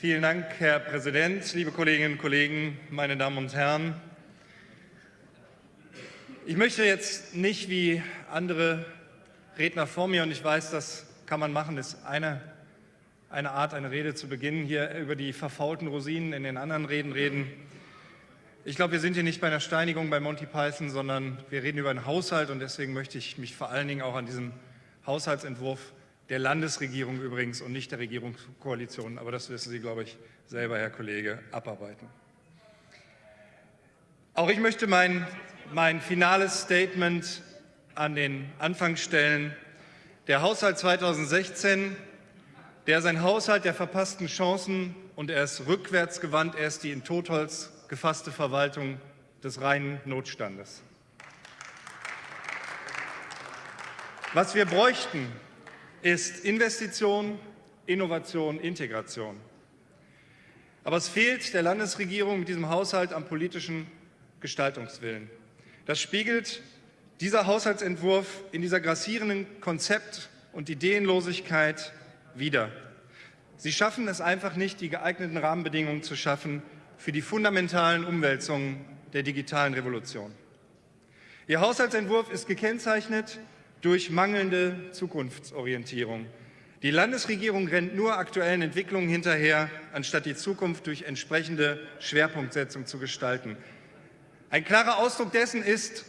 Vielen Dank, Herr Präsident, liebe Kolleginnen und Kollegen, meine Damen und Herren. Ich möchte jetzt nicht wie andere Redner vor mir, und ich weiß, das kann man machen, ist eine, eine Art, eine Rede zu beginnen, hier über die verfaulten Rosinen in den anderen Reden reden. Ich glaube, wir sind hier nicht bei einer Steinigung bei Monty Python, sondern wir reden über einen Haushalt und deswegen möchte ich mich vor allen Dingen auch an diesem Haushaltsentwurf der Landesregierung übrigens und nicht der Regierungskoalition, aber das wissen Sie, glaube ich, selber, Herr Kollege, abarbeiten. Auch ich möchte mein, mein finales Statement an den Anfang stellen. Der Haushalt 2016, der ist ein Haushalt der verpassten Chancen und er ist rückwärtsgewandt, er ist die in Totholz gefasste Verwaltung des reinen Notstandes. Was wir bräuchten, ist Investition, Innovation, Integration. Aber es fehlt der Landesregierung mit diesem Haushalt am politischen Gestaltungswillen. Das spiegelt dieser Haushaltsentwurf in dieser grassierenden Konzept- und Ideenlosigkeit wider. Sie schaffen es einfach nicht, die geeigneten Rahmenbedingungen zu schaffen für die fundamentalen Umwälzungen der digitalen Revolution. Ihr Haushaltsentwurf ist gekennzeichnet durch mangelnde Zukunftsorientierung. Die Landesregierung rennt nur aktuellen Entwicklungen hinterher, anstatt die Zukunft durch entsprechende Schwerpunktsetzung zu gestalten. Ein klarer Ausdruck dessen ist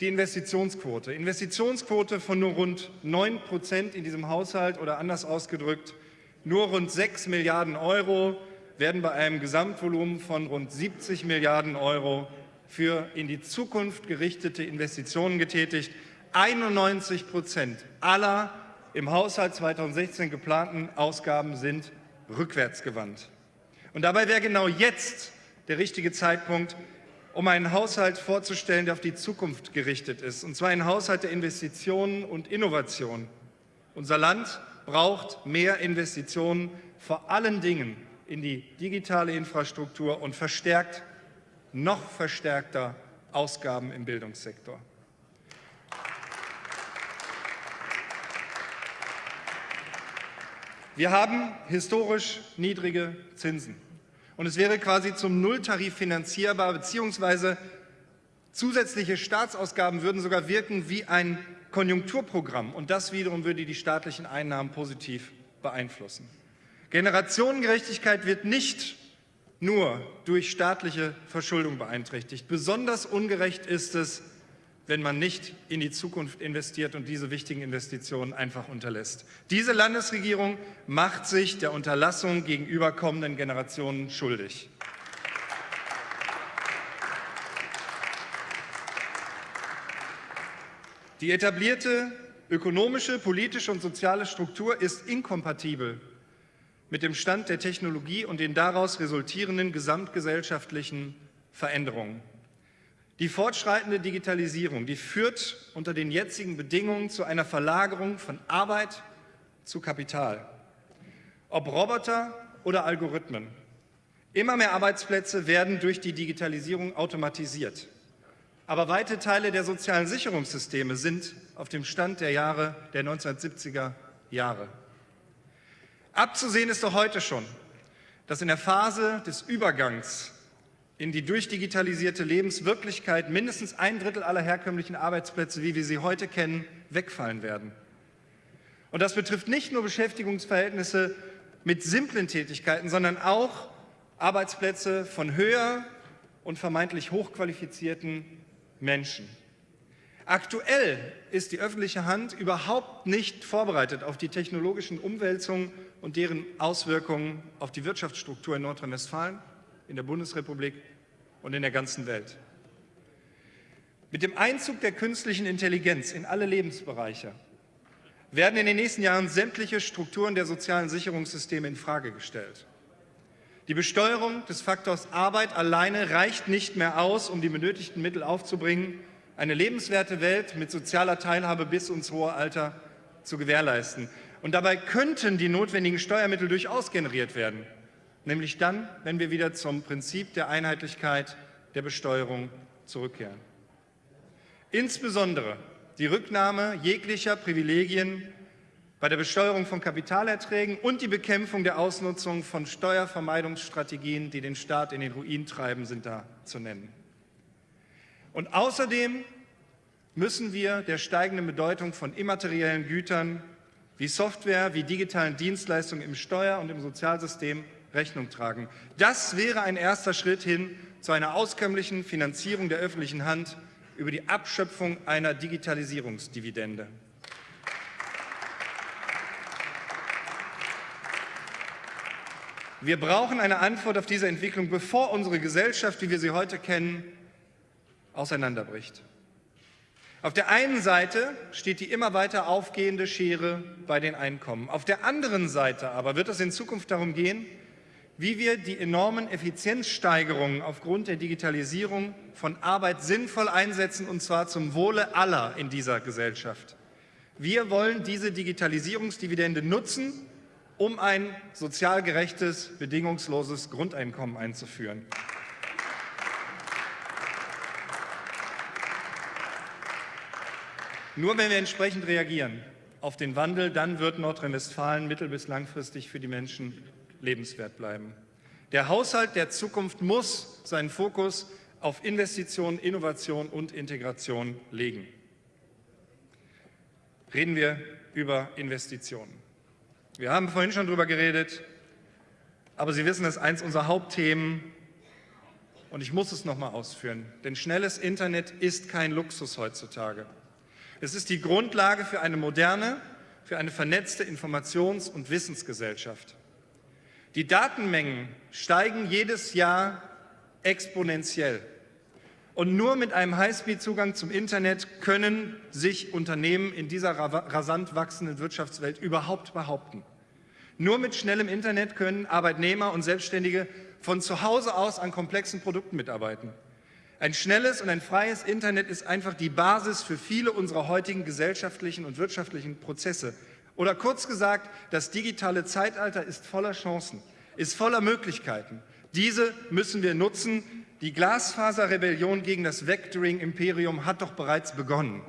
die Investitionsquote. Investitionsquote von nur rund 9 Prozent in diesem Haushalt oder anders ausgedrückt, nur rund 6 Milliarden Euro werden bei einem Gesamtvolumen von rund 70 Milliarden Euro für in die Zukunft gerichtete Investitionen getätigt. 91 Prozent aller im Haushalt 2016 geplanten Ausgaben sind rückwärtsgewandt. Und dabei wäre genau jetzt der richtige Zeitpunkt, um einen Haushalt vorzustellen, der auf die Zukunft gerichtet ist, und zwar ein Haushalt der Investitionen und Innovation. Unser Land braucht mehr Investitionen, vor allen Dingen in die digitale Infrastruktur und verstärkt, noch verstärkter Ausgaben im Bildungssektor. Wir haben historisch niedrige Zinsen. Und es wäre quasi zum Nulltarif finanzierbar, beziehungsweise zusätzliche Staatsausgaben würden sogar wirken wie ein Konjunkturprogramm. Und das wiederum würde die staatlichen Einnahmen positiv beeinflussen. Generationengerechtigkeit wird nicht nur durch staatliche Verschuldung beeinträchtigt. Besonders ungerecht ist es, wenn man nicht in die Zukunft investiert und diese wichtigen Investitionen einfach unterlässt. Diese Landesregierung macht sich der Unterlassung gegenüber kommenden Generationen schuldig. Die etablierte ökonomische, politische und soziale Struktur ist inkompatibel mit dem Stand der Technologie und den daraus resultierenden gesamtgesellschaftlichen Veränderungen. Die fortschreitende Digitalisierung, die führt unter den jetzigen Bedingungen zu einer Verlagerung von Arbeit zu Kapital. Ob Roboter oder Algorithmen. Immer mehr Arbeitsplätze werden durch die Digitalisierung automatisiert. Aber weite Teile der sozialen Sicherungssysteme sind auf dem Stand der Jahre der 1970er Jahre. Abzusehen ist doch heute schon, dass in der Phase des Übergangs in die durchdigitalisierte Lebenswirklichkeit mindestens ein Drittel aller herkömmlichen Arbeitsplätze, wie wir sie heute kennen, wegfallen werden. Und das betrifft nicht nur Beschäftigungsverhältnisse mit simplen Tätigkeiten, sondern auch Arbeitsplätze von höher und vermeintlich hochqualifizierten Menschen. Aktuell ist die öffentliche Hand überhaupt nicht vorbereitet auf die technologischen Umwälzungen und deren Auswirkungen auf die Wirtschaftsstruktur in Nordrhein-Westfalen, in der Bundesrepublik und in der ganzen Welt. Mit dem Einzug der künstlichen Intelligenz in alle Lebensbereiche werden in den nächsten Jahren sämtliche Strukturen der sozialen Sicherungssysteme in Frage gestellt. Die Besteuerung des Faktors Arbeit alleine reicht nicht mehr aus, um die benötigten Mittel aufzubringen, eine lebenswerte Welt mit sozialer Teilhabe bis ins hohe Alter zu gewährleisten. Und dabei könnten die notwendigen Steuermittel durchaus generiert werden, nämlich dann, wenn wir wieder zum Prinzip der Einheitlichkeit der Besteuerung zurückkehren. Insbesondere die Rücknahme jeglicher Privilegien bei der Besteuerung von Kapitalerträgen und die Bekämpfung der Ausnutzung von Steuervermeidungsstrategien, die den Staat in den Ruin treiben, sind da zu nennen. Und außerdem müssen wir der steigenden Bedeutung von immateriellen Gütern wie Software, wie digitalen Dienstleistungen im Steuer- und im Sozialsystem Rechnung tragen. Das wäre ein erster Schritt hin zu einer auskömmlichen Finanzierung der öffentlichen Hand über die Abschöpfung einer Digitalisierungsdividende. Wir brauchen eine Antwort auf diese Entwicklung, bevor unsere Gesellschaft, wie wir sie heute kennen, auseinanderbricht. Auf der einen Seite steht die immer weiter aufgehende Schere bei den Einkommen. Auf der anderen Seite aber wird es in Zukunft darum gehen, wie wir die enormen Effizienzsteigerungen aufgrund der Digitalisierung von Arbeit sinnvoll einsetzen, und zwar zum Wohle aller in dieser Gesellschaft. Wir wollen diese Digitalisierungsdividende nutzen, um ein sozial gerechtes, bedingungsloses Grundeinkommen einzuführen. Nur wenn wir entsprechend reagieren auf den Wandel, dann wird Nordrhein-Westfalen mittel- bis langfristig für die Menschen lebenswert bleiben. Der Haushalt der Zukunft muss seinen Fokus auf Investitionen, Innovation und Integration legen. Reden wir über Investitionen. Wir haben vorhin schon darüber geredet, aber Sie wissen, es ist eines unserer Hauptthemen und ich muss es noch mal ausführen, denn schnelles Internet ist kein Luxus heutzutage. Es ist die Grundlage für eine moderne, für eine vernetzte Informations- und Wissensgesellschaft. Die Datenmengen steigen jedes Jahr exponentiell. Und nur mit einem Highspeed-Zugang zum Internet können sich Unternehmen in dieser rasant wachsenden Wirtschaftswelt überhaupt behaupten. Nur mit schnellem Internet können Arbeitnehmer und Selbstständige von zu Hause aus an komplexen Produkten mitarbeiten. Ein schnelles und ein freies Internet ist einfach die Basis für viele unserer heutigen gesellschaftlichen und wirtschaftlichen Prozesse. Oder kurz gesagt, das digitale Zeitalter ist voller Chancen, ist voller Möglichkeiten. Diese müssen wir nutzen. Die Glasfaserrebellion gegen das Vectoring-Imperium hat doch bereits begonnen.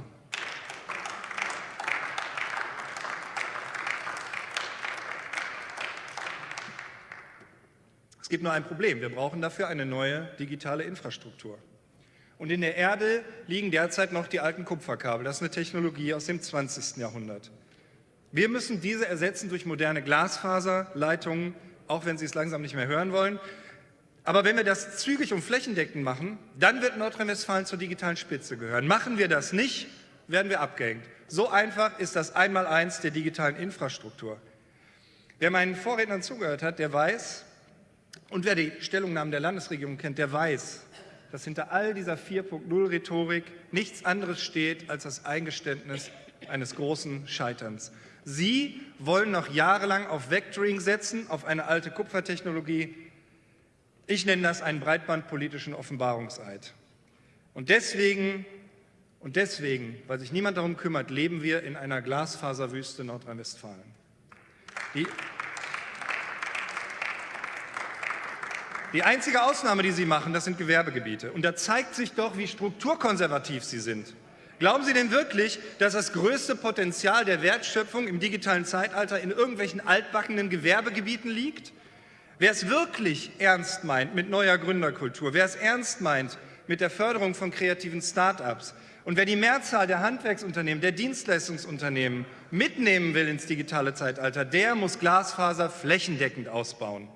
Es gibt nur ein Problem. Wir brauchen dafür eine neue digitale Infrastruktur. Und in der Erde liegen derzeit noch die alten Kupferkabel. Das ist eine Technologie aus dem 20. Jahrhundert. Wir müssen diese ersetzen durch moderne Glasfaserleitungen, auch wenn Sie es langsam nicht mehr hören wollen. Aber wenn wir das zügig und flächendeckend machen, dann wird Nordrhein-Westfalen zur digitalen Spitze gehören. Machen wir das nicht, werden wir abgehängt. So einfach ist das Einmaleins der digitalen Infrastruktur. Wer meinen Vorrednern zugehört hat, der weiß, und wer die Stellungnahmen der Landesregierung kennt, der weiß, dass hinter all dieser 4.0-Rhetorik nichts anderes steht als das Eingeständnis eines großen Scheiterns. Sie wollen noch jahrelang auf Vectoring setzen, auf eine alte Kupfertechnologie. Ich nenne das einen breitbandpolitischen Offenbarungseid. Und deswegen, und deswegen, weil sich niemand darum kümmert, leben wir in einer Glasfaserwüste Nordrhein-Westfalen. Die einzige Ausnahme, die Sie machen, das sind Gewerbegebiete. Und da zeigt sich doch, wie strukturkonservativ Sie sind. Glauben Sie denn wirklich, dass das größte Potenzial der Wertschöpfung im digitalen Zeitalter in irgendwelchen altbackenen Gewerbegebieten liegt? Wer es wirklich ernst meint mit neuer Gründerkultur, wer es ernst meint mit der Förderung von kreativen Start-ups und wer die Mehrzahl der Handwerksunternehmen, der Dienstleistungsunternehmen mitnehmen will ins digitale Zeitalter, der muss Glasfaser flächendeckend ausbauen.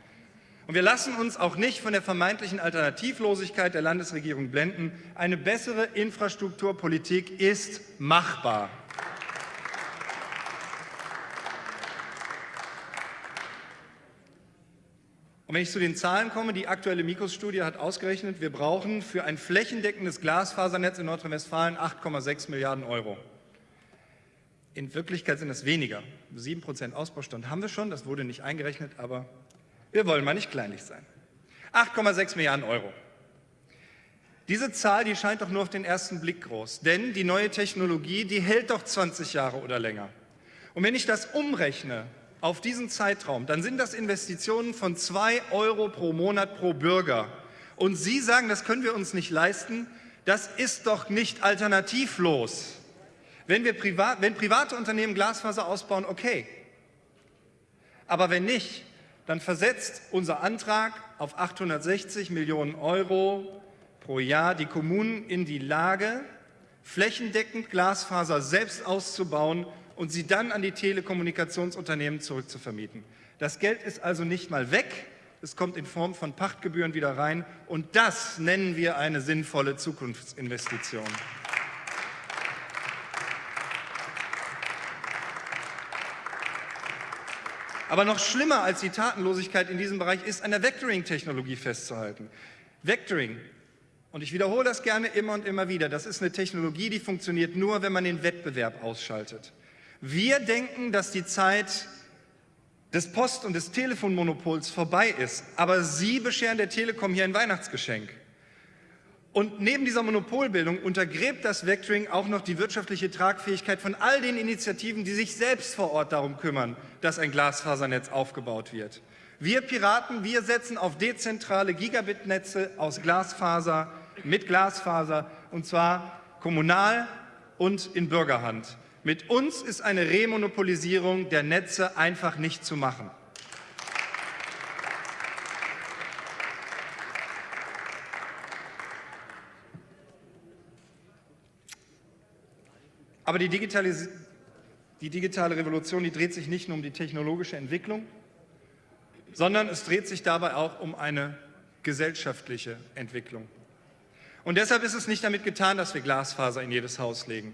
Und wir lassen uns auch nicht von der vermeintlichen Alternativlosigkeit der Landesregierung blenden. Eine bessere Infrastrukturpolitik ist machbar. Und wenn ich zu den Zahlen komme, die aktuelle Mikros-Studie hat ausgerechnet, wir brauchen für ein flächendeckendes Glasfasernetz in Nordrhein-Westfalen 8,6 Milliarden Euro. In Wirklichkeit sind das weniger. 7 Prozent Ausbaustand haben wir schon, das wurde nicht eingerechnet, aber wir wollen mal nicht kleinlich sein. 8,6 Milliarden Euro. Diese Zahl, die scheint doch nur auf den ersten Blick groß, denn die neue Technologie, die hält doch 20 Jahre oder länger. Und wenn ich das umrechne auf diesen Zeitraum, dann sind das Investitionen von 2 Euro pro Monat pro Bürger. Und Sie sagen, das können wir uns nicht leisten, das ist doch nicht alternativlos. Wenn, wir privat, wenn private Unternehmen Glasfaser ausbauen, okay. Aber wenn nicht, dann versetzt unser Antrag auf 860 Millionen Euro pro Jahr die Kommunen in die Lage, flächendeckend Glasfaser selbst auszubauen und sie dann an die Telekommunikationsunternehmen zurückzuvermieten. Das Geld ist also nicht mal weg, es kommt in Form von Pachtgebühren wieder rein und das nennen wir eine sinnvolle Zukunftsinvestition. Aber noch schlimmer als die Tatenlosigkeit in diesem Bereich ist an der Vectoring-Technologie festzuhalten. Vectoring und ich wiederhole das gerne immer und immer wieder. Das ist eine Technologie, die funktioniert nur, wenn man den Wettbewerb ausschaltet. Wir denken, dass die Zeit des Post- und des Telefonmonopols vorbei ist, aber Sie bescheren der Telekom hier ein Weihnachtsgeschenk. Und neben dieser Monopolbildung untergräbt das Vectoring auch noch die wirtschaftliche Tragfähigkeit von all den Initiativen, die sich selbst vor Ort darum kümmern, dass ein Glasfasernetz aufgebaut wird. Wir Piraten, wir setzen auf dezentrale Gigabit-Netze aus Glasfaser, mit Glasfaser, und zwar kommunal und in Bürgerhand. Mit uns ist eine Remonopolisierung der Netze einfach nicht zu machen. Aber die, Digitalis die digitale Revolution die dreht sich nicht nur um die technologische Entwicklung, sondern es dreht sich dabei auch um eine gesellschaftliche Entwicklung. Und deshalb ist es nicht damit getan, dass wir Glasfaser in jedes Haus legen.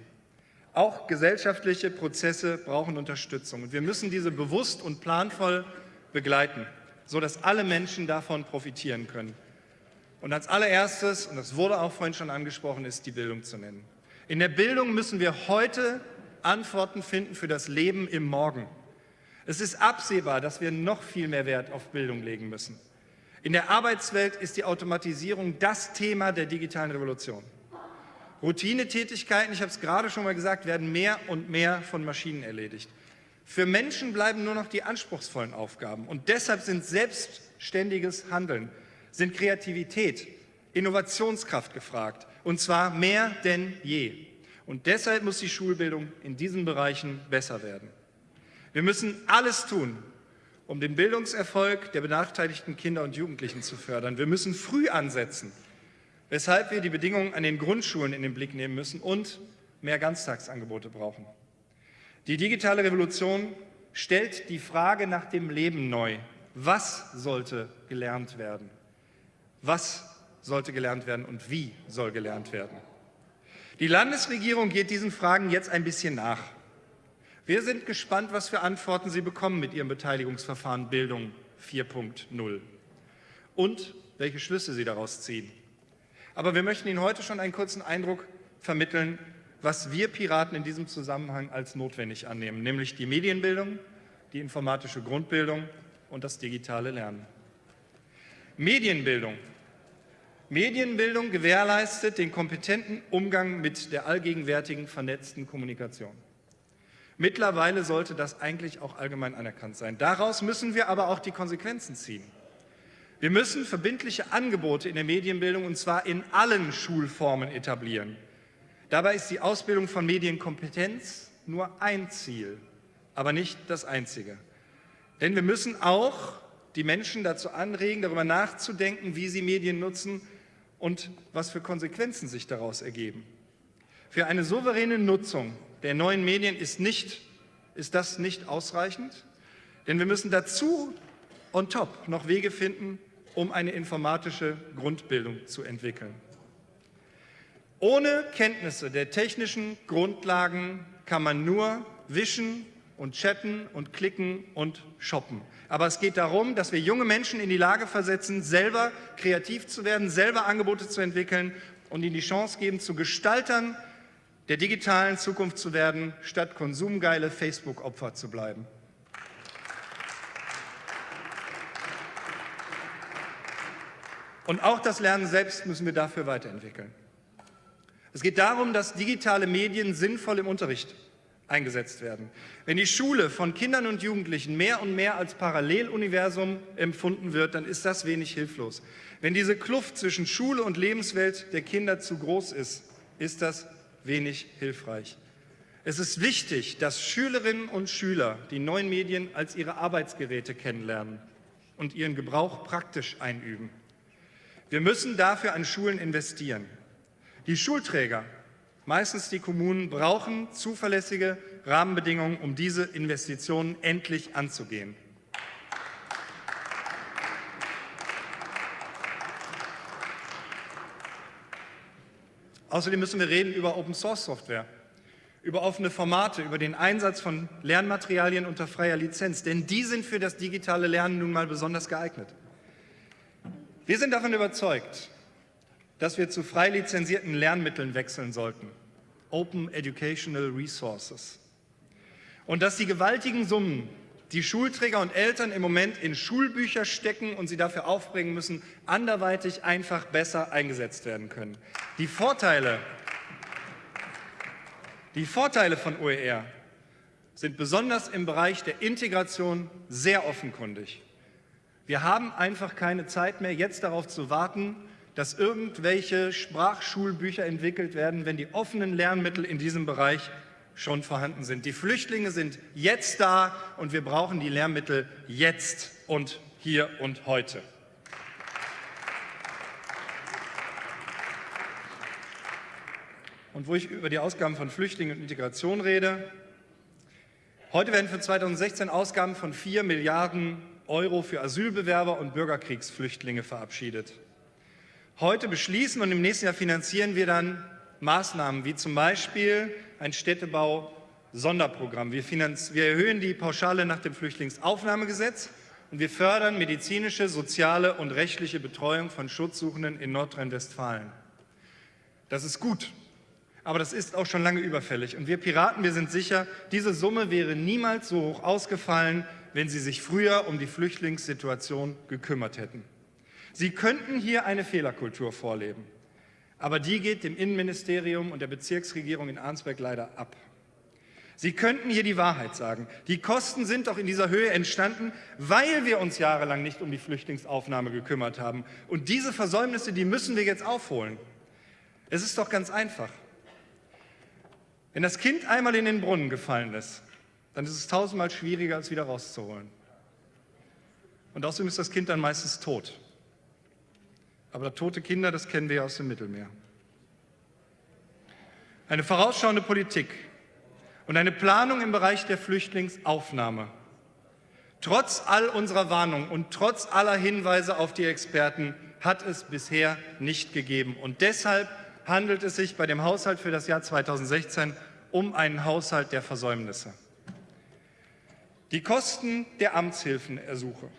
Auch gesellschaftliche Prozesse brauchen Unterstützung. Und wir müssen diese bewusst und planvoll begleiten, sodass alle Menschen davon profitieren können. Und als allererstes, und das wurde auch vorhin schon angesprochen, ist die Bildung zu nennen. In der Bildung müssen wir heute Antworten finden für das Leben im Morgen. Es ist absehbar, dass wir noch viel mehr Wert auf Bildung legen müssen. In der Arbeitswelt ist die Automatisierung das Thema der digitalen Revolution. Routinetätigkeiten, ich habe es gerade schon mal gesagt, werden mehr und mehr von Maschinen erledigt. Für Menschen bleiben nur noch die anspruchsvollen Aufgaben. Und deshalb sind selbstständiges Handeln, sind Kreativität, Innovationskraft gefragt. Und zwar mehr denn je. Und deshalb muss die Schulbildung in diesen Bereichen besser werden. Wir müssen alles tun, um den Bildungserfolg der benachteiligten Kinder und Jugendlichen zu fördern. Wir müssen früh ansetzen, weshalb wir die Bedingungen an den Grundschulen in den Blick nehmen müssen und mehr Ganztagsangebote brauchen. Die digitale Revolution stellt die Frage nach dem Leben neu. Was sollte gelernt werden? Was sollte gelernt werden und wie soll gelernt werden? Die Landesregierung geht diesen Fragen jetzt ein bisschen nach. Wir sind gespannt, was für Antworten Sie bekommen mit Ihrem Beteiligungsverfahren Bildung 4.0 und welche Schlüsse Sie daraus ziehen. Aber wir möchten Ihnen heute schon einen kurzen Eindruck vermitteln, was wir Piraten in diesem Zusammenhang als notwendig annehmen, nämlich die Medienbildung, die informatische Grundbildung und das digitale Lernen. Medienbildung. Medienbildung gewährleistet den kompetenten Umgang mit der allgegenwärtigen vernetzten Kommunikation. Mittlerweile sollte das eigentlich auch allgemein anerkannt sein. Daraus müssen wir aber auch die Konsequenzen ziehen. Wir müssen verbindliche Angebote in der Medienbildung, und zwar in allen Schulformen, etablieren. Dabei ist die Ausbildung von Medienkompetenz nur ein Ziel, aber nicht das einzige. Denn wir müssen auch die Menschen dazu anregen, darüber nachzudenken, wie sie Medien nutzen und was für Konsequenzen sich daraus ergeben. Für eine souveräne Nutzung der neuen Medien ist, nicht, ist das nicht ausreichend, denn wir müssen dazu on top noch Wege finden, um eine informatische Grundbildung zu entwickeln. Ohne Kenntnisse der technischen Grundlagen kann man nur wischen und chatten und klicken und shoppen. Aber es geht darum, dass wir junge Menschen in die Lage versetzen, selber kreativ zu werden, selber Angebote zu entwickeln und ihnen die Chance geben, zu Gestaltern der digitalen Zukunft zu werden, statt konsumgeile Facebook-Opfer zu bleiben. Und auch das Lernen selbst müssen wir dafür weiterentwickeln. Es geht darum, dass digitale Medien sinnvoll im Unterricht eingesetzt werden. Wenn die Schule von Kindern und Jugendlichen mehr und mehr als Paralleluniversum empfunden wird, dann ist das wenig hilflos. Wenn diese Kluft zwischen Schule und Lebenswelt der Kinder zu groß ist, ist das wenig hilfreich. Es ist wichtig, dass Schülerinnen und Schüler die neuen Medien als ihre Arbeitsgeräte kennenlernen und ihren Gebrauch praktisch einüben. Wir müssen dafür an Schulen investieren. Die Schulträger, meistens die Kommunen, brauchen zuverlässige Rahmenbedingungen, um diese Investitionen endlich anzugehen. Außerdem müssen wir reden über Open-Source-Software, über offene Formate, über den Einsatz von Lernmaterialien unter freier Lizenz, denn die sind für das digitale Lernen nun mal besonders geeignet. Wir sind davon überzeugt, dass wir zu frei lizenzierten Lernmitteln wechseln sollten, Open Educational Resources, und dass die gewaltigen Summen, die Schulträger und Eltern im Moment in Schulbücher stecken und sie dafür aufbringen müssen, anderweitig einfach besser eingesetzt werden können. Die Vorteile, die Vorteile von OER sind besonders im Bereich der Integration sehr offenkundig. Wir haben einfach keine Zeit mehr, jetzt darauf zu warten, dass irgendwelche Sprachschulbücher entwickelt werden, wenn die offenen Lernmittel in diesem Bereich schon vorhanden sind. Die Flüchtlinge sind jetzt da und wir brauchen die Lehrmittel jetzt und hier und heute. Und wo ich über die Ausgaben von Flüchtlingen und Integration rede, heute werden für 2016 Ausgaben von 4 Milliarden Euro für Asylbewerber und Bürgerkriegsflüchtlinge verabschiedet. Heute beschließen und im nächsten Jahr finanzieren wir dann Maßnahmen wie zum Beispiel ein Städtebau-Sonderprogramm. Wir, wir erhöhen die Pauschale nach dem Flüchtlingsaufnahmegesetz und wir fördern medizinische, soziale und rechtliche Betreuung von Schutzsuchenden in Nordrhein-Westfalen. Das ist gut, aber das ist auch schon lange überfällig. Und wir Piraten, wir sind sicher, diese Summe wäre niemals so hoch ausgefallen, wenn Sie sich früher um die Flüchtlingssituation gekümmert hätten. Sie könnten hier eine Fehlerkultur vorleben. Aber die geht dem Innenministerium und der Bezirksregierung in Arnsberg leider ab. Sie könnten hier die Wahrheit sagen. Die Kosten sind doch in dieser Höhe entstanden, weil wir uns jahrelang nicht um die Flüchtlingsaufnahme gekümmert haben. Und diese Versäumnisse, die müssen wir jetzt aufholen. Es ist doch ganz einfach. Wenn das Kind einmal in den Brunnen gefallen ist, dann ist es tausendmal schwieriger, es wieder rauszuholen. Und außerdem ist das Kind dann meistens tot. Aber tote Kinder, das kennen wir aus dem Mittelmeer. Eine vorausschauende Politik und eine Planung im Bereich der Flüchtlingsaufnahme. Trotz all unserer Warnungen und trotz aller Hinweise auf die Experten hat es bisher nicht gegeben. Und deshalb handelt es sich bei dem Haushalt für das Jahr 2016 um einen Haushalt der Versäumnisse. Die Kosten der Amtshilfenersuche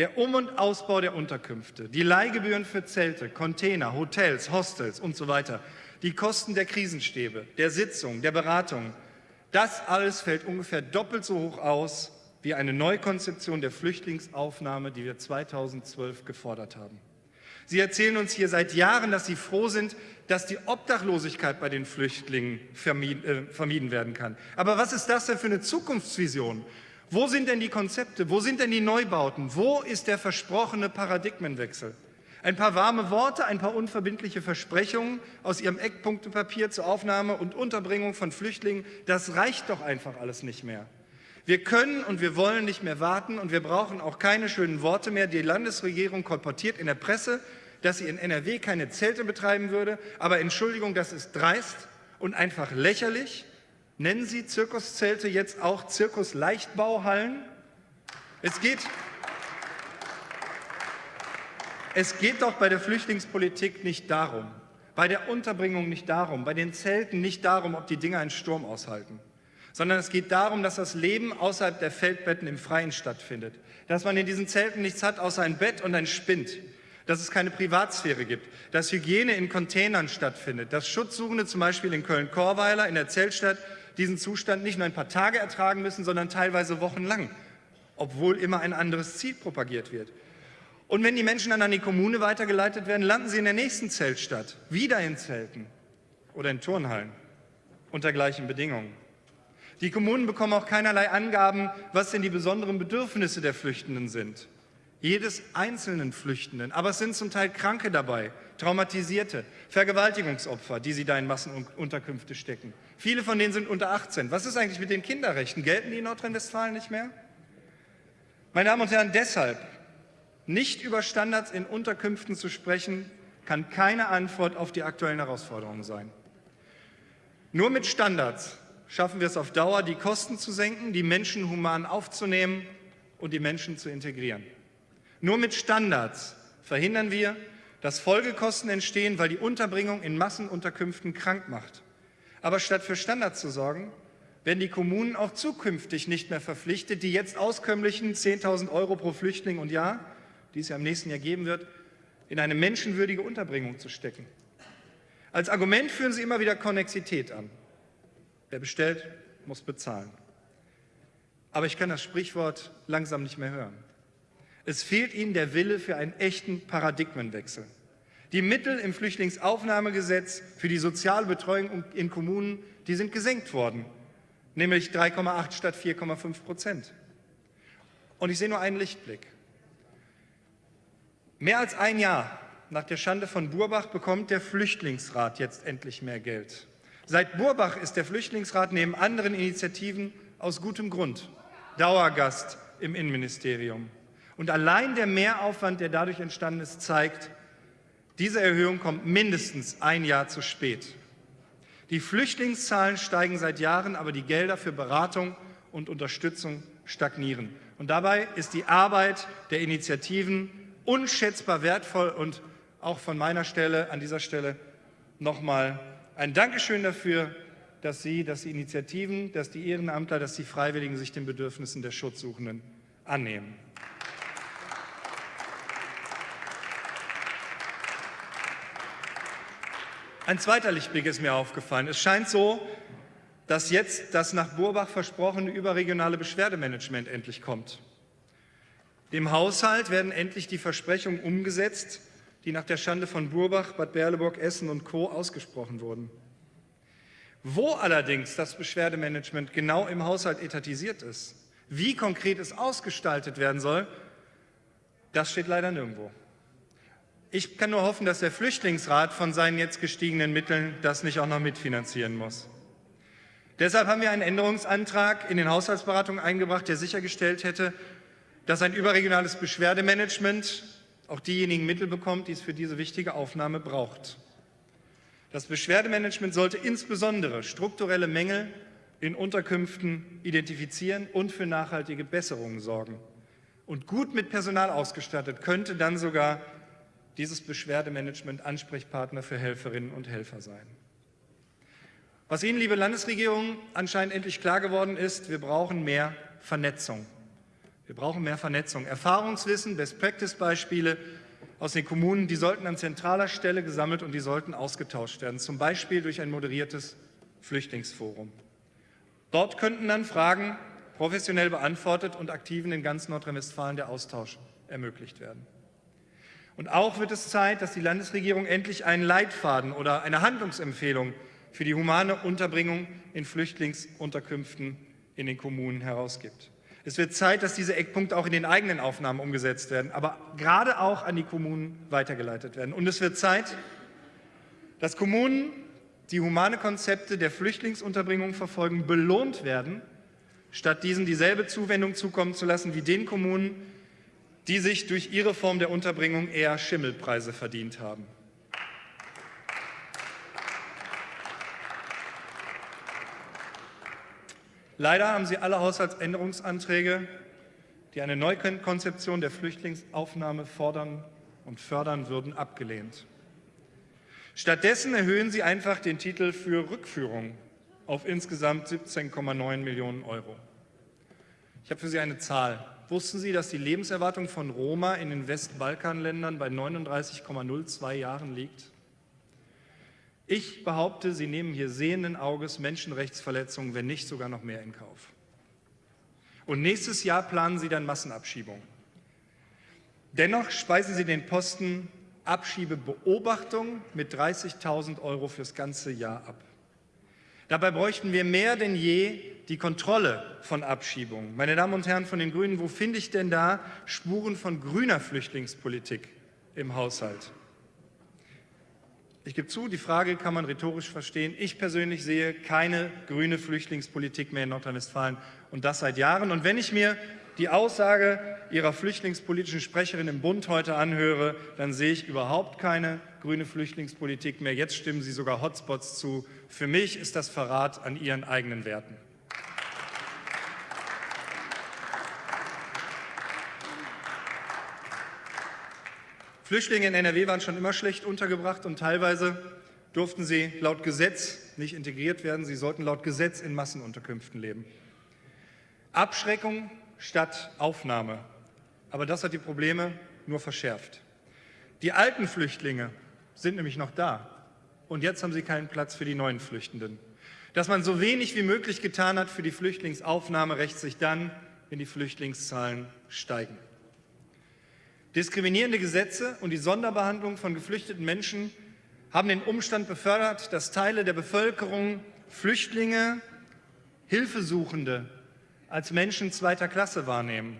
der Um- und Ausbau der Unterkünfte, die Leihgebühren für Zelte, Container, Hotels, Hostels und so weiter, die Kosten der Krisenstäbe, der Sitzung, der Beratung, das alles fällt ungefähr doppelt so hoch aus wie eine Neukonzeption der Flüchtlingsaufnahme, die wir 2012 gefordert haben. Sie erzählen uns hier seit Jahren, dass Sie froh sind, dass die Obdachlosigkeit bei den Flüchtlingen vermieden, äh, vermieden werden kann. Aber was ist das denn für eine Zukunftsvision? Wo sind denn die Konzepte? Wo sind denn die Neubauten? Wo ist der versprochene Paradigmenwechsel? Ein paar warme Worte, ein paar unverbindliche Versprechungen aus Ihrem Eckpunktepapier zur Aufnahme und Unterbringung von Flüchtlingen, das reicht doch einfach alles nicht mehr. Wir können und wir wollen nicht mehr warten und wir brauchen auch keine schönen Worte mehr. Die Landesregierung kolportiert in der Presse, dass sie in NRW keine Zelte betreiben würde. Aber Entschuldigung, das ist dreist und einfach lächerlich. Nennen Sie Zirkuszelte jetzt auch Zirkusleichtbauhallen? Es geht, es geht doch bei der Flüchtlingspolitik nicht darum, bei der Unterbringung nicht darum, bei den Zelten nicht darum, ob die Dinger einen Sturm aushalten, sondern es geht darum, dass das Leben außerhalb der Feldbetten im Freien stattfindet, dass man in diesen Zelten nichts hat außer ein Bett und ein Spind, dass es keine Privatsphäre gibt, dass Hygiene in Containern stattfindet, dass Schutzsuchende zum Beispiel in Köln-Korweiler in der Zeltstadt diesen Zustand nicht nur ein paar Tage ertragen müssen, sondern teilweise wochenlang, obwohl immer ein anderes Ziel propagiert wird. Und wenn die Menschen dann an die Kommune weitergeleitet werden, landen sie in der nächsten Zeltstadt, wieder in Zelten oder in Turnhallen unter gleichen Bedingungen. Die Kommunen bekommen auch keinerlei Angaben, was denn die besonderen Bedürfnisse der Flüchtenden sind. jedes einzelnen Flüchtenden. Aber es sind zum Teil Kranke dabei, Traumatisierte, Vergewaltigungsopfer, die sie da in Massenunterkünfte stecken. Viele von denen sind unter 18. Was ist eigentlich mit den Kinderrechten? Gelten die in Nordrhein-Westfalen nicht mehr? Meine Damen und Herren, deshalb nicht über Standards in Unterkünften zu sprechen, kann keine Antwort auf die aktuellen Herausforderungen sein. Nur mit Standards schaffen wir es auf Dauer, die Kosten zu senken, die Menschen human aufzunehmen und die Menschen zu integrieren. Nur mit Standards verhindern wir, dass Folgekosten entstehen, weil die Unterbringung in Massenunterkünften krank macht. Aber statt für Standards zu sorgen, werden die Kommunen auch zukünftig nicht mehr verpflichtet, die jetzt auskömmlichen 10.000 Euro pro Flüchtling und Jahr, die es ja im nächsten Jahr geben wird, in eine menschenwürdige Unterbringung zu stecken. Als Argument führen sie immer wieder Konnexität an. Wer bestellt, muss bezahlen. Aber ich kann das Sprichwort langsam nicht mehr hören. Es fehlt ihnen der Wille für einen echten Paradigmenwechsel. Die Mittel im Flüchtlingsaufnahmegesetz für die Sozialbetreuung in Kommunen, die sind gesenkt worden, nämlich 3,8 statt 4,5 Prozent. Und ich sehe nur einen Lichtblick. Mehr als ein Jahr nach der Schande von Burbach bekommt der Flüchtlingsrat jetzt endlich mehr Geld. Seit Burbach ist der Flüchtlingsrat neben anderen Initiativen aus gutem Grund Dauergast im Innenministerium. Und allein der Mehraufwand, der dadurch entstanden ist, zeigt, diese Erhöhung kommt mindestens ein Jahr zu spät. Die Flüchtlingszahlen steigen seit Jahren, aber die Gelder für Beratung und Unterstützung stagnieren. Und dabei ist die Arbeit der Initiativen unschätzbar wertvoll und auch von meiner Stelle an dieser Stelle nochmal ein Dankeschön dafür, dass Sie, dass die Initiativen, dass die Ehrenamtler, dass die Freiwilligen sich den Bedürfnissen der Schutzsuchenden annehmen. Ein zweiter Lichtblick ist mir aufgefallen. Es scheint so, dass jetzt das nach Burbach versprochene überregionale Beschwerdemanagement endlich kommt. Dem Haushalt werden endlich die Versprechungen umgesetzt, die nach der Schande von Burbach, Bad Berleburg, Essen und Co. ausgesprochen wurden. Wo allerdings das Beschwerdemanagement genau im Haushalt etatisiert ist, wie konkret es ausgestaltet werden soll, das steht leider nirgendwo. Ich kann nur hoffen, dass der Flüchtlingsrat von seinen jetzt gestiegenen Mitteln das nicht auch noch mitfinanzieren muss. Deshalb haben wir einen Änderungsantrag in den Haushaltsberatungen eingebracht, der sichergestellt hätte, dass ein überregionales Beschwerdemanagement auch diejenigen Mittel bekommt, die es für diese wichtige Aufnahme braucht. Das Beschwerdemanagement sollte insbesondere strukturelle Mängel in Unterkünften identifizieren und für nachhaltige Besserungen sorgen. Und gut mit Personal ausgestattet könnte dann sogar dieses Beschwerdemanagement Ansprechpartner für Helferinnen und Helfer sein. Was Ihnen, liebe Landesregierung, anscheinend endlich klar geworden ist, wir brauchen mehr Vernetzung. Wir brauchen mehr Vernetzung. Erfahrungswissen, Best-Practice-Beispiele aus den Kommunen, die sollten an zentraler Stelle gesammelt und die sollten ausgetauscht werden, zum Beispiel durch ein moderiertes Flüchtlingsforum. Dort könnten dann Fragen professionell beantwortet und Aktiven in ganz Nordrhein-Westfalen der Austausch ermöglicht werden. Und auch wird es Zeit, dass die Landesregierung endlich einen Leitfaden oder eine Handlungsempfehlung für die humane Unterbringung in Flüchtlingsunterkünften in den Kommunen herausgibt. Es wird Zeit, dass diese Eckpunkte auch in den eigenen Aufnahmen umgesetzt werden, aber gerade auch an die Kommunen weitergeleitet werden. Und es wird Zeit, dass Kommunen, die humane Konzepte der Flüchtlingsunterbringung verfolgen, belohnt werden, statt diesen dieselbe Zuwendung zukommen zu lassen wie den Kommunen, die sich durch ihre Form der Unterbringung eher Schimmelpreise verdient haben. Leider haben Sie alle Haushaltsänderungsanträge, die eine Neukonzeption der Flüchtlingsaufnahme fordern und fördern würden, abgelehnt. Stattdessen erhöhen Sie einfach den Titel für Rückführung auf insgesamt 17,9 Millionen Euro. Ich habe für Sie eine Zahl. Wussten Sie, dass die Lebenserwartung von Roma in den Westbalkanländern bei 39,02 Jahren liegt? Ich behaupte, Sie nehmen hier sehenden Auges Menschenrechtsverletzungen, wenn nicht sogar noch mehr in Kauf. Und nächstes Jahr planen Sie dann Massenabschiebungen. Dennoch speisen Sie den Posten Abschiebebeobachtung mit 30.000 Euro fürs ganze Jahr ab. Dabei bräuchten wir mehr denn je die Kontrolle von Abschiebungen. Meine Damen und Herren von den Grünen, wo finde ich denn da Spuren von grüner Flüchtlingspolitik im Haushalt? Ich gebe zu, die Frage kann man rhetorisch verstehen. Ich persönlich sehe keine grüne Flüchtlingspolitik mehr in Nordrhein-Westfalen und das seit Jahren. Und wenn ich mir die Aussage Ihrer flüchtlingspolitischen Sprecherin im Bund heute anhöre, dann sehe ich überhaupt keine grüne Flüchtlingspolitik mehr. Jetzt stimmen Sie sogar Hotspots zu. Für mich ist das Verrat an Ihren eigenen Werten. Flüchtlinge in NRW waren schon immer schlecht untergebracht und teilweise durften sie laut Gesetz nicht integriert werden. Sie sollten laut Gesetz in Massenunterkünften leben. Abschreckung statt Aufnahme. Aber das hat die Probleme nur verschärft. Die alten Flüchtlinge sind nämlich noch da. Und jetzt haben sie keinen Platz für die neuen Flüchtenden. Dass man so wenig wie möglich getan hat für die Flüchtlingsaufnahme, rächt sich dann, wenn die Flüchtlingszahlen steigen. Diskriminierende Gesetze und die Sonderbehandlung von geflüchteten Menschen haben den Umstand befördert, dass Teile der Bevölkerung Flüchtlinge, Hilfesuchende als Menschen zweiter Klasse wahrnehmen.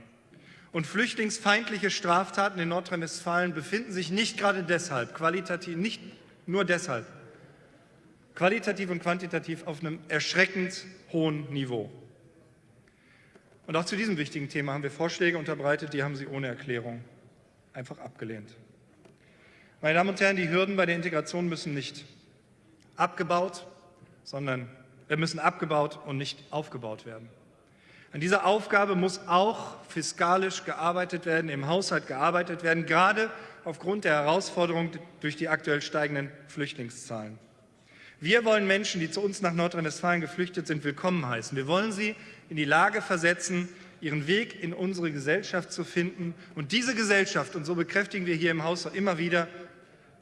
Und flüchtlingsfeindliche Straftaten in Nordrhein-Westfalen befinden sich nicht gerade deshalb, qualitativ, nicht nur deshalb, qualitativ und quantitativ auf einem erschreckend hohen Niveau. Und auch zu diesem wichtigen Thema haben wir Vorschläge unterbreitet, die haben Sie ohne Erklärung einfach abgelehnt. Meine Damen und Herren, die Hürden bei der Integration müssen nicht abgebaut, sondern äh, müssen abgebaut und nicht aufgebaut werden. An dieser Aufgabe muss auch fiskalisch gearbeitet werden, im Haushalt gearbeitet werden, gerade aufgrund der Herausforderung durch die aktuell steigenden Flüchtlingszahlen. Wir wollen Menschen, die zu uns nach Nordrhein-Westfalen geflüchtet sind, willkommen heißen. Wir wollen sie in die Lage versetzen, ihren Weg in unsere Gesellschaft zu finden. Und diese Gesellschaft, und so bekräftigen wir hier im Haus immer wieder,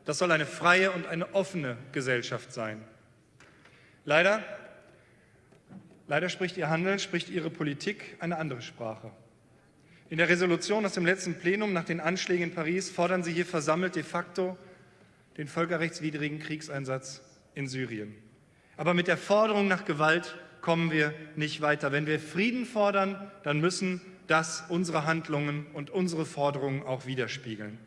das soll eine freie und eine offene Gesellschaft sein. Leider, leider spricht Ihr Handeln, spricht Ihre Politik eine andere Sprache. In der Resolution aus dem letzten Plenum nach den Anschlägen in Paris fordern Sie hier versammelt de facto den völkerrechtswidrigen Kriegseinsatz in Syrien. Aber mit der Forderung nach Gewalt kommen wir nicht weiter. Wenn wir Frieden fordern, dann müssen das unsere Handlungen und unsere Forderungen auch widerspiegeln.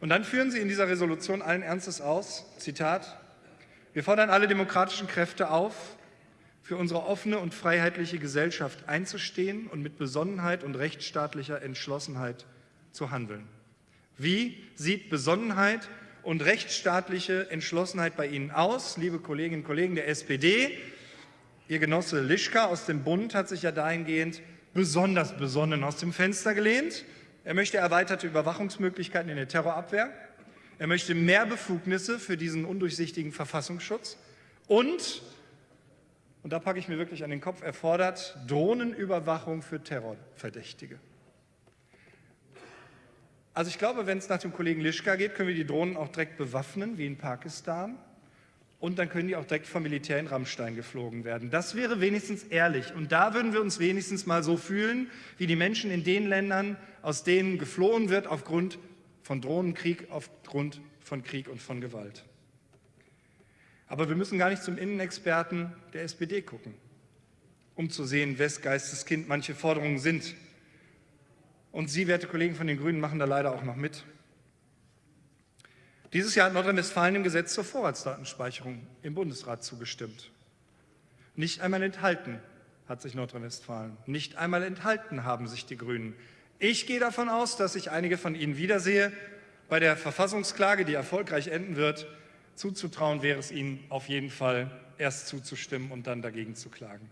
Und dann führen Sie in dieser Resolution allen Ernstes aus, Zitat, wir fordern alle demokratischen Kräfte auf, für unsere offene und freiheitliche Gesellschaft einzustehen und mit Besonnenheit und rechtsstaatlicher Entschlossenheit zu handeln. Wie sieht Besonnenheit und rechtsstaatliche Entschlossenheit bei Ihnen aus, liebe Kolleginnen und Kollegen der SPD? Ihr Genosse Lischka aus dem Bund hat sich ja dahingehend besonders besonnen aus dem Fenster gelehnt. Er möchte erweiterte Überwachungsmöglichkeiten in der Terrorabwehr. Er möchte mehr Befugnisse für diesen undurchsichtigen Verfassungsschutz. Und, und da packe ich mir wirklich an den Kopf, er fordert Drohnenüberwachung für Terrorverdächtige. Also ich glaube, wenn es nach dem Kollegen Lischka geht, können wir die Drohnen auch direkt bewaffnen, wie in Pakistan und dann können die auch direkt vom Militär in Rammstein geflogen werden. Das wäre wenigstens ehrlich. Und da würden wir uns wenigstens mal so fühlen, wie die Menschen in den Ländern, aus denen geflohen wird aufgrund von Drohnenkrieg, aufgrund von Krieg und von Gewalt. Aber wir müssen gar nicht zum Innenexperten der SPD gucken, um zu sehen, wes Geisteskind manche Forderungen sind. Und Sie, werte Kollegen von den Grünen, machen da leider auch noch mit. Dieses Jahr hat Nordrhein-Westfalen dem Gesetz zur Vorratsdatenspeicherung im Bundesrat zugestimmt. Nicht einmal enthalten hat sich Nordrhein-Westfalen. Nicht einmal enthalten haben sich die Grünen. Ich gehe davon aus, dass ich einige von Ihnen wiedersehe. Bei der Verfassungsklage, die erfolgreich enden wird, zuzutrauen wäre es Ihnen auf jeden Fall, erst zuzustimmen und dann dagegen zu klagen.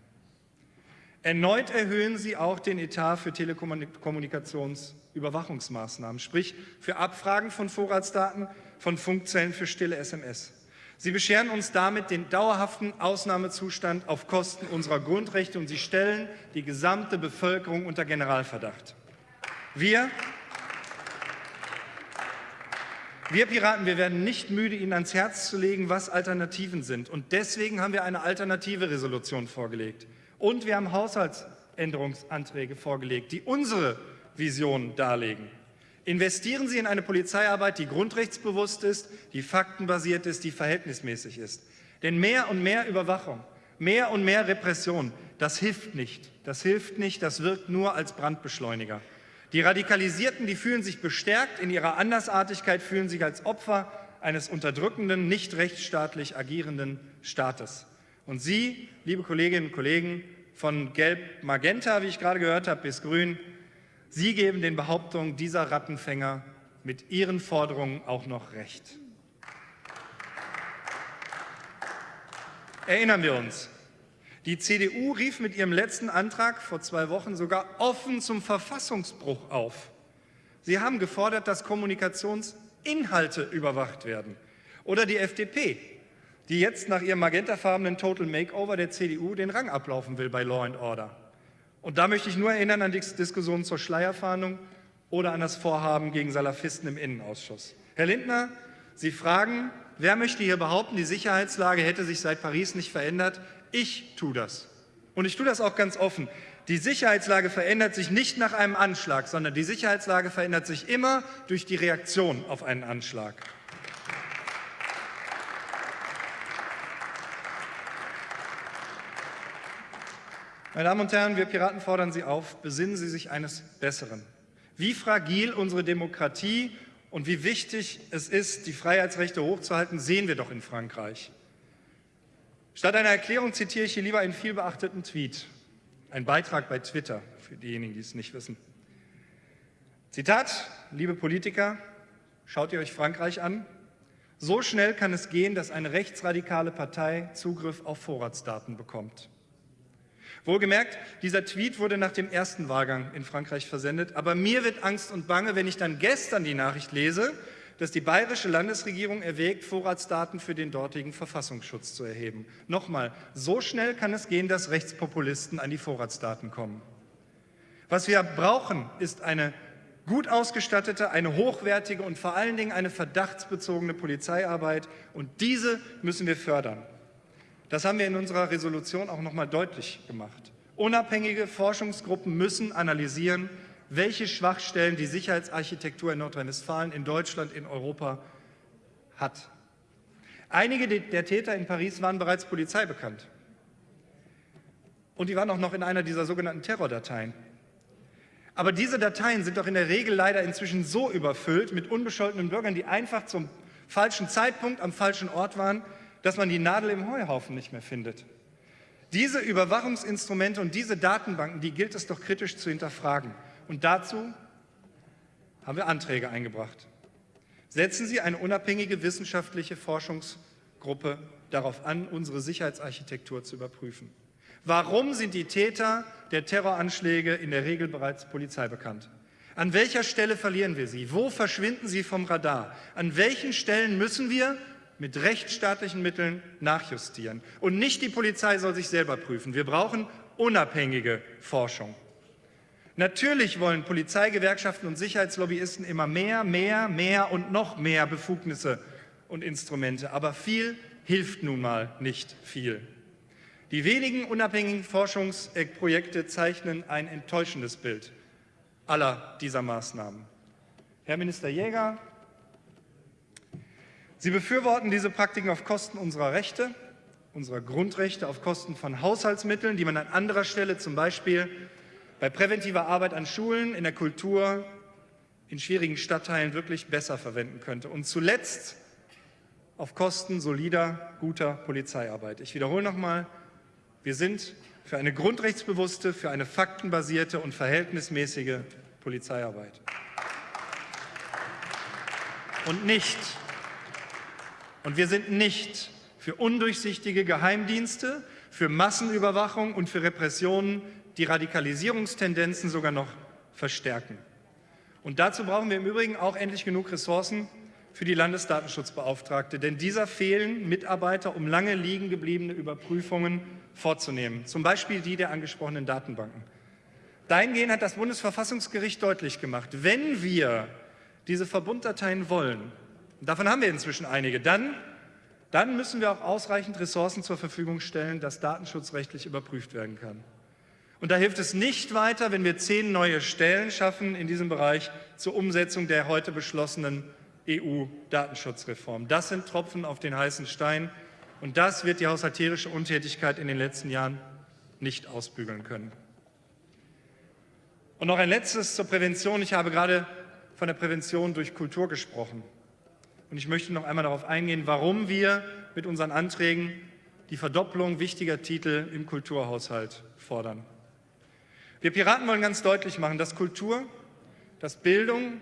Erneut erhöhen Sie auch den Etat für Telekommunikationsüberwachungsmaßnahmen, sprich für Abfragen von Vorratsdaten von Funkzellen für stille SMS. Sie bescheren uns damit den dauerhaften Ausnahmezustand auf Kosten unserer Grundrechte und Sie stellen die gesamte Bevölkerung unter Generalverdacht. Wir, wir Piraten, wir werden nicht müde, Ihnen ans Herz zu legen, was Alternativen sind. Und deswegen haben wir eine alternative Resolution vorgelegt. Und wir haben Haushaltsänderungsanträge vorgelegt, die unsere Vision darlegen. Investieren Sie in eine Polizeiarbeit, die grundrechtsbewusst ist, die faktenbasiert ist, die verhältnismäßig ist. Denn mehr und mehr Überwachung Mehr und mehr Repression, das hilft nicht. Das hilft nicht, das wirkt nur als Brandbeschleuniger. Die Radikalisierten, die fühlen sich bestärkt in ihrer Andersartigkeit, fühlen sich als Opfer eines unterdrückenden, nicht rechtsstaatlich agierenden Staates. Und Sie, liebe Kolleginnen und Kollegen, von Gelb-Magenta, wie ich gerade gehört habe, bis Grün, Sie geben den Behauptungen dieser Rattenfänger mit Ihren Forderungen auch noch Recht. Erinnern wir uns, die CDU rief mit ihrem letzten Antrag vor zwei Wochen sogar offen zum Verfassungsbruch auf. Sie haben gefordert, dass Kommunikationsinhalte überwacht werden. Oder die FDP, die jetzt nach ihrem magentafarbenen Total Makeover der CDU den Rang ablaufen will bei Law and Order. Und da möchte ich nur erinnern an die Diskussion zur Schleierfahndung oder an das Vorhaben gegen Salafisten im Innenausschuss. Herr Lindner, Sie fragen, wer möchte hier behaupten, die Sicherheitslage hätte sich seit Paris nicht verändert? Ich tue das. Und ich tue das auch ganz offen. Die Sicherheitslage verändert sich nicht nach einem Anschlag, sondern die Sicherheitslage verändert sich immer durch die Reaktion auf einen Anschlag. Meine Damen und Herren, wir Piraten fordern Sie auf, besinnen Sie sich eines Besseren. Wie fragil unsere Demokratie und wie wichtig es ist, die Freiheitsrechte hochzuhalten, sehen wir doch in Frankreich. Statt einer Erklärung zitiere ich hier lieber einen vielbeachteten Tweet, ein Beitrag bei Twitter, für diejenigen, die es nicht wissen. Zitat, liebe Politiker, schaut ihr euch Frankreich an? So schnell kann es gehen, dass eine rechtsradikale Partei Zugriff auf Vorratsdaten bekommt. Wohlgemerkt, dieser Tweet wurde nach dem ersten Wahlgang in Frankreich versendet, aber mir wird Angst und Bange, wenn ich dann gestern die Nachricht lese, dass die bayerische Landesregierung erwägt, Vorratsdaten für den dortigen Verfassungsschutz zu erheben. Nochmal, so schnell kann es gehen, dass Rechtspopulisten an die Vorratsdaten kommen. Was wir brauchen, ist eine gut ausgestattete, eine hochwertige und vor allen Dingen eine verdachtsbezogene Polizeiarbeit. Und diese müssen wir fördern. Das haben wir in unserer Resolution auch noch mal deutlich gemacht. Unabhängige Forschungsgruppen müssen analysieren, welche Schwachstellen die Sicherheitsarchitektur in Nordrhein-Westfalen, in Deutschland, in Europa hat. Einige der Täter in Paris waren bereits Polizei bekannt. Und die waren auch noch in einer dieser sogenannten Terrordateien. Aber diese Dateien sind doch in der Regel leider inzwischen so überfüllt mit unbescholtenen Bürgern, die einfach zum falschen Zeitpunkt am falschen Ort waren, dass man die Nadel im Heuhaufen nicht mehr findet. Diese Überwachungsinstrumente und diese Datenbanken, die gilt es doch kritisch zu hinterfragen. Und dazu haben wir Anträge eingebracht. Setzen Sie eine unabhängige wissenschaftliche Forschungsgruppe darauf an, unsere Sicherheitsarchitektur zu überprüfen. Warum sind die Täter der Terroranschläge in der Regel bereits Polizei bekannt? An welcher Stelle verlieren wir sie? Wo verschwinden sie vom Radar? An welchen Stellen müssen wir mit rechtsstaatlichen Mitteln nachjustieren? Und nicht die Polizei soll sich selber prüfen. Wir brauchen unabhängige Forschung. Natürlich wollen Polizeigewerkschaften und Sicherheitslobbyisten immer mehr, mehr, mehr und noch mehr Befugnisse und Instrumente. Aber viel hilft nun mal nicht viel. Die wenigen unabhängigen Forschungsprojekte zeichnen ein enttäuschendes Bild aller dieser Maßnahmen. Herr Minister Jäger, Sie befürworten diese Praktiken auf Kosten unserer Rechte, unserer Grundrechte, auf Kosten von Haushaltsmitteln, die man an anderer Stelle zum Beispiel bei präventiver Arbeit an Schulen, in der Kultur, in schwierigen Stadtteilen wirklich besser verwenden könnte. Und zuletzt auf Kosten solider, guter Polizeiarbeit. Ich wiederhole nochmal, wir sind für eine grundrechtsbewusste, für eine faktenbasierte und verhältnismäßige Polizeiarbeit. Und nicht, und wir sind nicht für undurchsichtige Geheimdienste, für Massenüberwachung und für Repressionen die Radikalisierungstendenzen sogar noch verstärken. Und dazu brauchen wir im Übrigen auch endlich genug Ressourcen für die Landesdatenschutzbeauftragte, denn dieser fehlen Mitarbeiter, um lange liegen gebliebene Überprüfungen vorzunehmen, zum Beispiel die der angesprochenen Datenbanken. Dahingehend hat das Bundesverfassungsgericht deutlich gemacht, wenn wir diese Verbunddateien wollen, davon haben wir inzwischen einige, dann, dann müssen wir auch ausreichend Ressourcen zur Verfügung stellen, dass datenschutzrechtlich überprüft werden kann. Und da hilft es nicht weiter, wenn wir zehn neue Stellen schaffen in diesem Bereich zur Umsetzung der heute beschlossenen EU-Datenschutzreform. Das sind Tropfen auf den heißen Stein Und das wird die haushalterische Untätigkeit in den letzten Jahren nicht ausbügeln können. Und noch ein letztes zur Prävention. Ich habe gerade von der Prävention durch Kultur gesprochen. Und ich möchte noch einmal darauf eingehen, warum wir mit unseren Anträgen die Verdopplung wichtiger Titel im Kulturhaushalt fordern. Wir Piraten wollen ganz deutlich machen, dass Kultur, dass Bildung,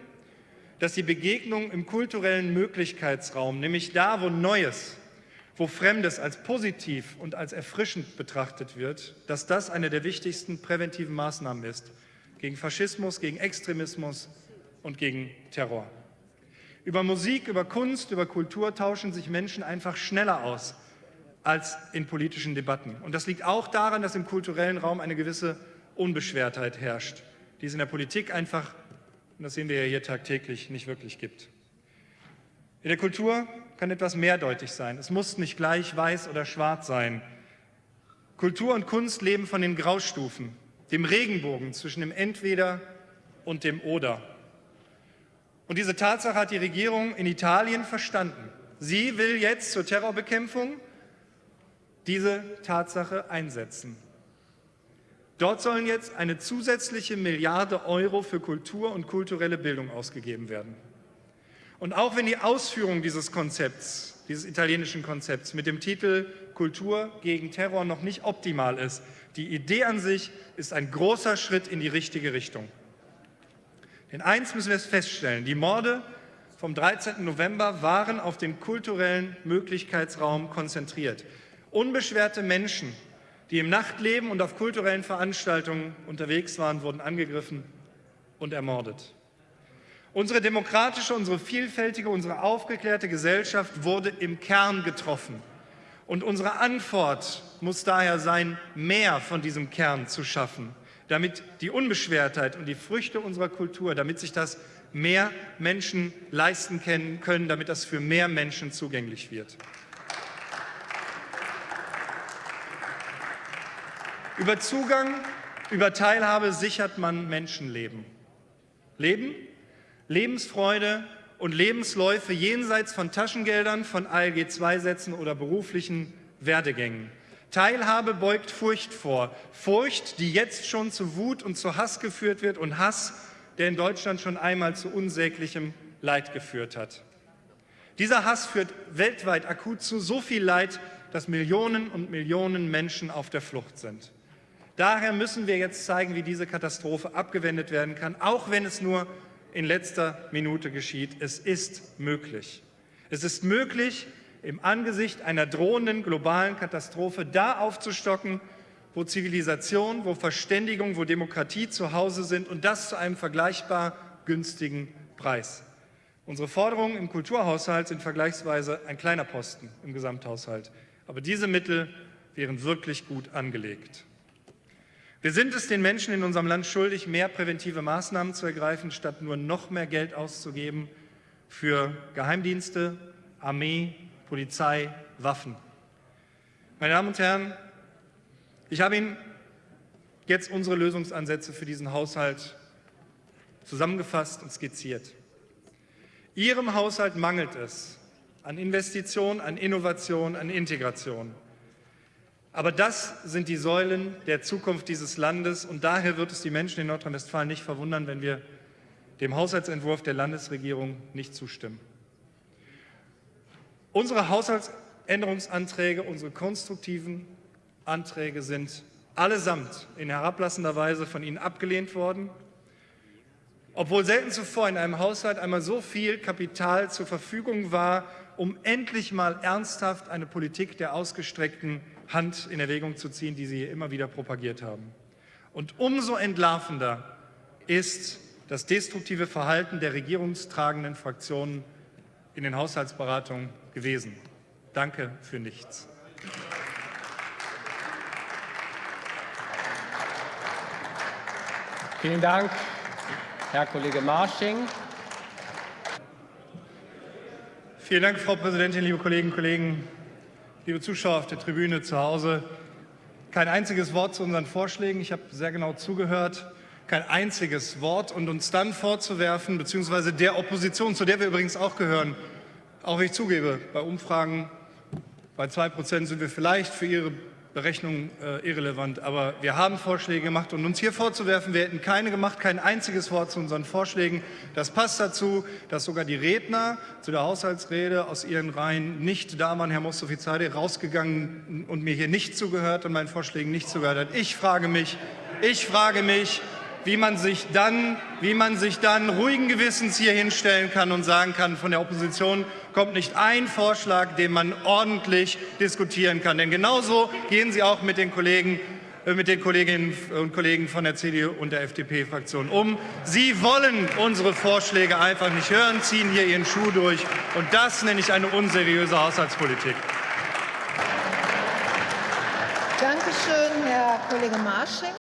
dass die Begegnung im kulturellen Möglichkeitsraum, nämlich da, wo Neues, wo Fremdes als positiv und als erfrischend betrachtet wird, dass das eine der wichtigsten präventiven Maßnahmen ist gegen Faschismus, gegen Extremismus und gegen Terror. Über Musik, über Kunst, über Kultur tauschen sich Menschen einfach schneller aus als in politischen Debatten. Und das liegt auch daran, dass im kulturellen Raum eine gewisse Unbeschwertheit herrscht, die es in der Politik einfach, und das sehen wir ja hier tagtäglich, nicht wirklich gibt. In der Kultur kann etwas mehrdeutig sein. Es muss nicht gleich weiß oder schwarz sein. Kultur und Kunst leben von den Graustufen, dem Regenbogen zwischen dem Entweder und dem Oder. Und diese Tatsache hat die Regierung in Italien verstanden. Sie will jetzt zur Terrorbekämpfung diese Tatsache einsetzen. Dort sollen jetzt eine zusätzliche Milliarde Euro für Kultur und kulturelle Bildung ausgegeben werden. Und auch wenn die Ausführung dieses Konzepts, dieses italienischen Konzepts mit dem Titel Kultur gegen Terror noch nicht optimal ist, die Idee an sich ist ein großer Schritt in die richtige Richtung. Denn eins müssen wir feststellen, die Morde vom 13. November waren auf den kulturellen Möglichkeitsraum konzentriert. Unbeschwerte Menschen, die im Nachtleben und auf kulturellen Veranstaltungen unterwegs waren, wurden angegriffen und ermordet. Unsere demokratische, unsere vielfältige, unsere aufgeklärte Gesellschaft wurde im Kern getroffen. Und unsere Antwort muss daher sein, mehr von diesem Kern zu schaffen, damit die Unbeschwertheit und die Früchte unserer Kultur, damit sich das mehr Menschen leisten können, damit das für mehr Menschen zugänglich wird. Über Zugang, über Teilhabe sichert man Menschenleben. Leben, Lebensfreude und Lebensläufe jenseits von Taschengeldern, von ALG-II-Sätzen oder beruflichen Werdegängen. Teilhabe beugt Furcht vor. Furcht, die jetzt schon zu Wut und zu Hass geführt wird und Hass, der in Deutschland schon einmal zu unsäglichem Leid geführt hat. Dieser Hass führt weltweit akut zu so viel Leid, dass Millionen und Millionen Menschen auf der Flucht sind. Daher müssen wir jetzt zeigen, wie diese Katastrophe abgewendet werden kann, auch wenn es nur in letzter Minute geschieht. Es ist möglich. Es ist möglich, im Angesicht einer drohenden globalen Katastrophe da aufzustocken, wo Zivilisation, wo Verständigung, wo Demokratie zu Hause sind und das zu einem vergleichbar günstigen Preis. Unsere Forderungen im Kulturhaushalt sind vergleichsweise ein kleiner Posten im Gesamthaushalt. Aber diese Mittel wären wirklich gut angelegt. Wir sind es den Menschen in unserem Land schuldig, mehr präventive Maßnahmen zu ergreifen, statt nur noch mehr Geld auszugeben für Geheimdienste, Armee, Polizei, Waffen. Meine Damen und Herren, ich habe Ihnen jetzt unsere Lösungsansätze für diesen Haushalt zusammengefasst und skizziert. Ihrem Haushalt mangelt es an Investitionen, an Innovation, an Integration. Aber das sind die Säulen der Zukunft dieses Landes und daher wird es die Menschen in Nordrhein-Westfalen nicht verwundern, wenn wir dem Haushaltsentwurf der Landesregierung nicht zustimmen. Unsere Haushaltsänderungsanträge, unsere konstruktiven Anträge sind allesamt in herablassender Weise von Ihnen abgelehnt worden, obwohl selten zuvor in einem Haushalt einmal so viel Kapital zur Verfügung war, um endlich mal ernsthaft eine Politik der ausgestreckten Hand in Erwägung zu ziehen, die Sie immer wieder propagiert haben. Und umso entlarvender ist das destruktive Verhalten der regierungstragenden Fraktionen in den Haushaltsberatungen gewesen. Danke für nichts. Vielen Dank, Herr Kollege Marsching. Vielen Dank, Frau Präsidentin, liebe Kolleginnen und Kollegen liebe Zuschauer auf der Tribüne zu Hause, kein einziges Wort zu unseren Vorschlägen. Ich habe sehr genau zugehört. Kein einziges Wort und uns dann vorzuwerfen, beziehungsweise der Opposition, zu der wir übrigens auch gehören, auch wenn ich zugebe, bei Umfragen Bei 2 Prozent sind wir vielleicht für Ihre Berechnung äh, irrelevant, aber wir haben Vorschläge gemacht und uns hier vorzuwerfen, wir hätten keine gemacht, kein einziges Wort zu unseren Vorschlägen, das passt dazu, dass sogar die Redner zu der Haushaltsrede aus ihren Reihen nicht da waren, Herr Mostofizade, rausgegangen und mir hier nicht zugehört und meinen Vorschlägen nicht zugehört hat. Ich frage mich, ich frage mich, wie man sich dann, wie man sich dann ruhigen Gewissens hier hinstellen kann und sagen kann, von der Opposition kommt nicht ein Vorschlag, den man ordentlich diskutieren kann. Denn genauso gehen Sie auch mit den Kollegen äh, mit den Kolleginnen und Kollegen von der CDU und der FDP-Fraktion um. Sie wollen unsere Vorschläge einfach nicht hören, ziehen hier ihren Schuh durch. Und das nenne ich eine unseriöse Haushaltspolitik. Danke schön, Herr Kollege Marsching.